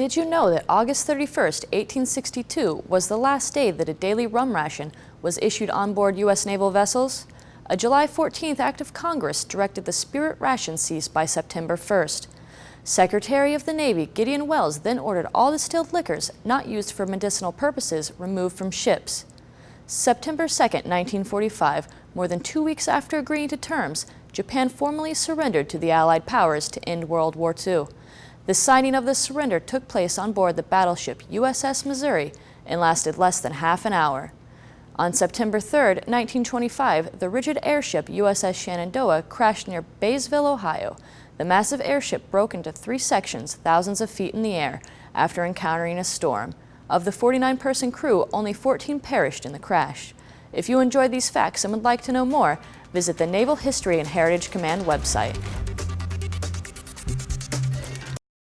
Did you know that August 31st, 1862 was the last day that a daily rum ration was issued on board U.S. naval vessels? A July 14th act of Congress directed the spirit ration cease by September 1st. Secretary of the Navy Gideon Welles then ordered all distilled liquors not used for medicinal purposes removed from ships. September 2, 1945, more than two weeks after agreeing to terms, Japan formally surrendered to the Allied powers to end World War II. The signing of the surrender took place on board the battleship USS Missouri and lasted less than half an hour. On September 3, 1925, the rigid airship USS Shenandoah crashed near Byesville, Ohio. The massive airship broke into three sections thousands of feet in the air after encountering a storm. Of the 49-person crew, only 14 perished in the crash. If you enjoyed these facts and would like to know more, visit the Naval History and Heritage Command website.